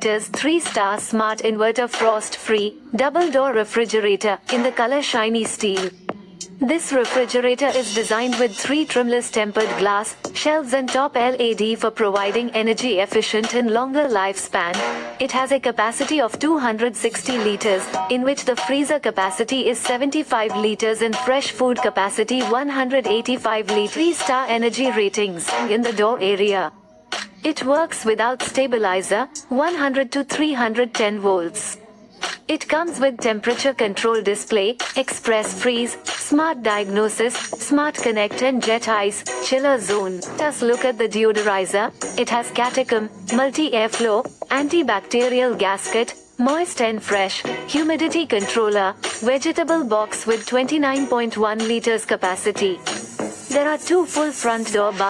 liters 3-star smart inverter frost-free, double-door refrigerator in the color shiny steel. This refrigerator is designed with three trimless tempered glass shelves and top LED for providing energy efficient and longer lifespan. It has a capacity of 260 liters, in which the freezer capacity is 75 liters and fresh food capacity 185 liters. 3-star energy ratings in the door area. It works without stabilizer, 100 to 310 volts. It comes with temperature control display, express freeze, smart diagnosis, smart connect and jet ice, chiller zone. Just look at the deodorizer. It has catechin, multi-airflow, antibacterial gasket, moist and fresh, humidity controller, vegetable box with 29.1 liters capacity. There are two full front door bars.